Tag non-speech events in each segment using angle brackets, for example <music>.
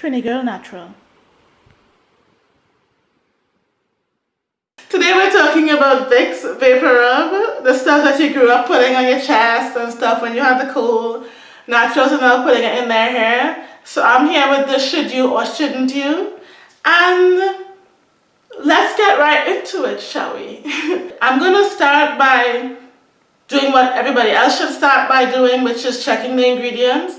Trini Girl Natural. Today we're talking about Vicks Vapor Rub, the stuff that you grew up putting on your chest and stuff when you had the cold. Naturals are now putting it in their hair. So I'm here with the should you or shouldn't you. And let's get right into it, shall we? <laughs> I'm going to start by doing what everybody else should start by doing, which is checking the ingredients.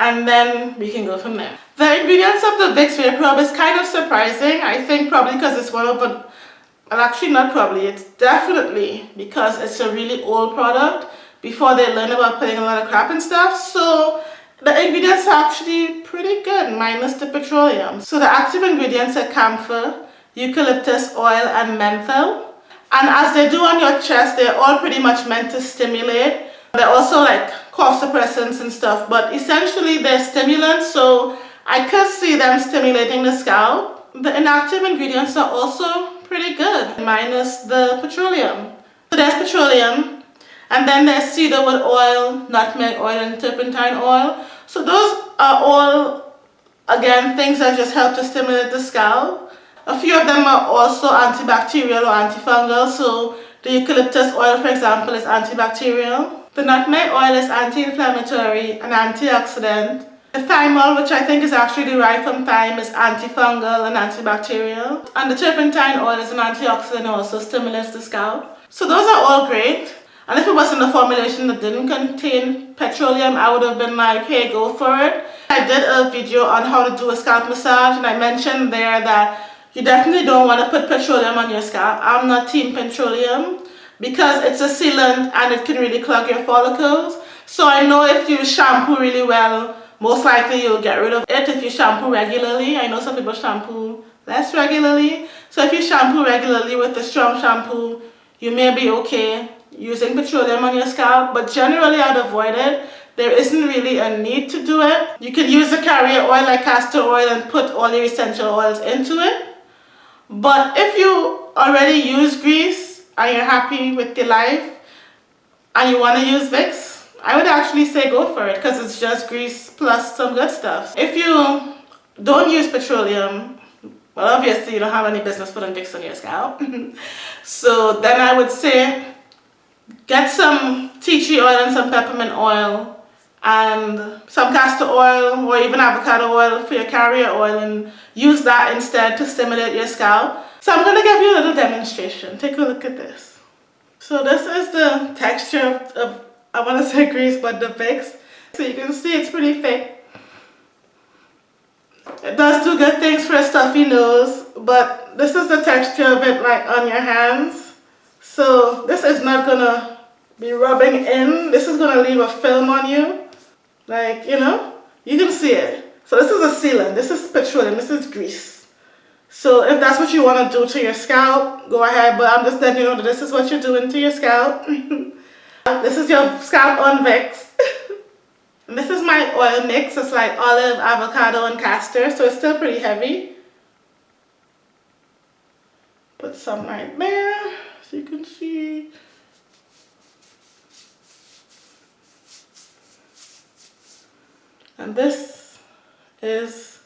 And then we can go from there. The ingredients of the Vicks Vapor Rub is kind of surprising. I think probably because it's one of the well actually not probably it's definitely because it's a really old product before they learn about putting a lot of crap and stuff. So the ingredients are actually pretty good minus the petroleum. So the active ingredients are camphor eucalyptus oil and menthol. And as they do on your chest they're all pretty much meant to stimulate. They're also like cough suppressants and stuff but essentially they're stimulants so I could see them stimulating the scalp the inactive ingredients are also pretty good, minus the petroleum. So there's petroleum, and then there's cedarwood oil, nutmeg oil, and turpentine oil. So those are all, again, things that just help to stimulate the scalp. A few of them are also antibacterial or antifungal, so the eucalyptus oil, for example, is antibacterial. The nutmeg oil is anti-inflammatory and antioxidant. The thymol, which I think is actually derived from thyme, is antifungal and antibacterial. And the turpentine oil is an antioxidant also stimulates the scalp. So those are all great. And if it wasn't a formulation that didn't contain petroleum, I would have been like, hey, go for it. I did a video on how to do a scalp massage and I mentioned there that you definitely don't want to put petroleum on your scalp. I'm not team petroleum because it's a sealant and it can really clog your follicles. So I know if you shampoo really well, most likely you'll get rid of it if you shampoo regularly. I know some people shampoo less regularly. So if you shampoo regularly with a strong shampoo, you may be okay using petroleum on your scalp, but generally I'd avoid it. There isn't really a need to do it. You can use a carrier oil like castor oil and put all your essential oils into it. But if you already use grease and you're happy with your life and you want to use Vicks, I would actually say go for it because it's just grease plus some good stuff. If you don't use petroleum, well obviously you don't have any business putting Vicks on your scalp. <laughs> so then I would say get some tea tree oil and some peppermint oil and some castor oil or even avocado oil for your carrier oil and use that instead to stimulate your scalp. So I'm going to give you a little demonstration. Take a look at this. So this is the texture of, of I want to say grease but the Vicks. So you can see it's pretty thick. It does do good things for a stuffy nose but this is the texture of it like on your hands. So this is not gonna be rubbing in. This is gonna leave a film on you. Like, you know, you can see it. So this is a sealant. This is petroleum. This is grease. So if that's what you want to do to your scalp, go ahead. But I'm just letting you know that this is what you're doing to your scalp. <laughs> This is your scalp on Vicks. <laughs> this is my oil mix. It's like olive, avocado, and castor, so it's still pretty heavy. Put some right there so you can see. And this is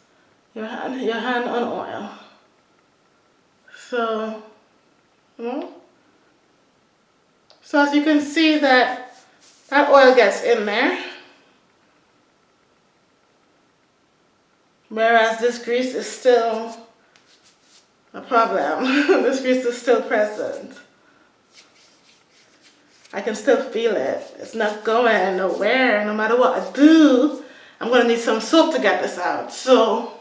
your hand, your hand on oil. So, you know, so as you can see that that oil gets in there. Whereas this grease is still a problem. <laughs> this grease is still present. I can still feel it. It's not going nowhere. No matter what I do, I'm going to need some soap to get this out. So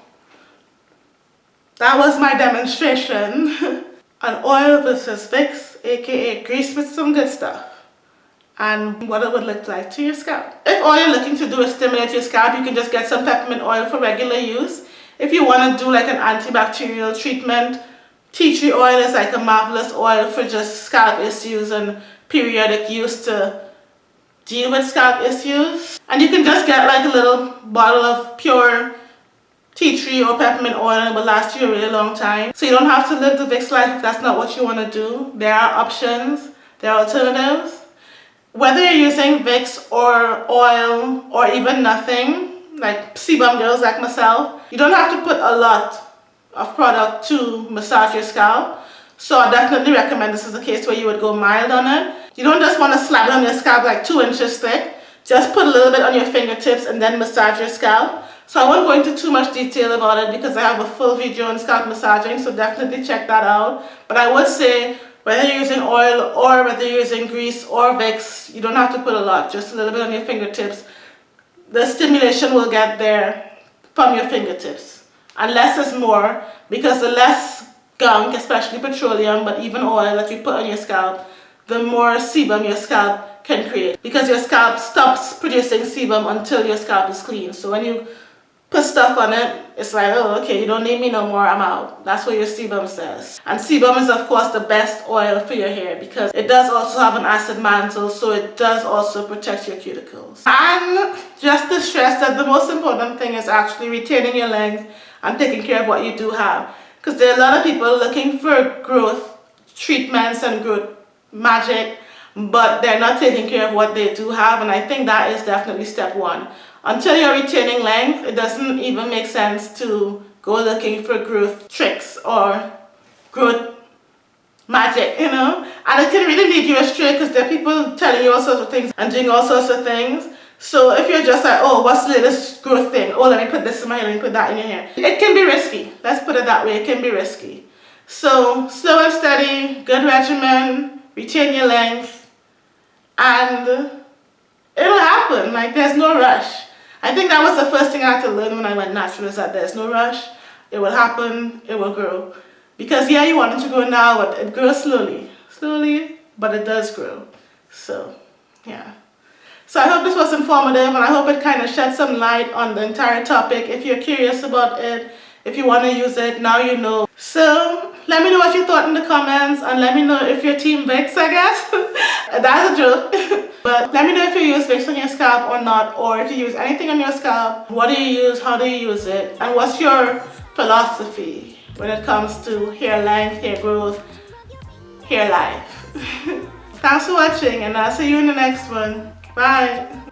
that was my demonstration <laughs> on oil versus Vicks aka grease with some good stuff and what it would look like to your scalp. If all you're looking to do is stimulate your scalp, you can just get some peppermint oil for regular use. If you want to do like an antibacterial treatment, tea tree oil is like a marvelous oil for just scalp issues and periodic use to deal with scalp issues. And you can just get like a little bottle of pure tea tree or peppermint oil and it will last you a really long time. So you don't have to live the Vicks life if that's not what you want to do. There are options, there are alternatives. Whether you're using Vicks or oil or even nothing, like sebum girls like myself, you don't have to put a lot of product to massage your scalp. So I definitely recommend this is a case where you would go mild on it. You don't just want to slap it on your scalp like two inches thick. Just put a little bit on your fingertips and then massage your scalp. So I won't go into too much detail about it because I have a full video on scalp massaging, so definitely check that out. But I would say whether you're using oil or whether you're using grease or Vicks, you don't have to put a lot, just a little bit on your fingertips. The stimulation will get there from your fingertips. And less is more because the less gunk, especially petroleum, but even oil that you put on your scalp, the more sebum your scalp can create because your scalp stops producing sebum until your scalp is clean. So when you put stuff on it, it's like, oh, okay, you don't need me no more, I'm out. That's what your sebum says. And sebum is, of course, the best oil for your hair because it does also have an acid mantle, so it does also protect your cuticles. And just to stress that the most important thing is actually retaining your length and taking care of what you do have. Because there are a lot of people looking for growth treatments and growth magic, but they're not taking care of what they do have, and I think that is definitely step one until you're retaining length, it doesn't even make sense to go looking for growth tricks or growth magic, you know? And it can really lead you astray because there are people telling you all sorts of things and doing all sorts of things. So if you're just like, oh, what's the latest growth thing? Oh, let me put this in my hair, let me put that in your hair. It can be risky. Let's put it that way. It can be risky. So slow and steady, good regimen, retain your length, and it'll happen. Like there's no rush. I think that was the first thing I had to learn when I went natural is that there's no rush. It will happen, it will grow. Because yeah, you want it to grow now, but it grows slowly. Slowly, but it does grow. So, yeah. So I hope this was informative and I hope it kind of shed some light on the entire topic. If you're curious about it, if you want to use it, now you know. So let me know what you thought in the comments and let me know if you're team Vicks, I guess. <laughs> That's a joke. <laughs> but let me know if you use Vicks on your scalp or not or if you use anything on your scalp. What do you use? How do you use it? And what's your philosophy when it comes to hair length, hair growth, hair life? <laughs> Thanks for watching and I'll see you in the next one. Bye.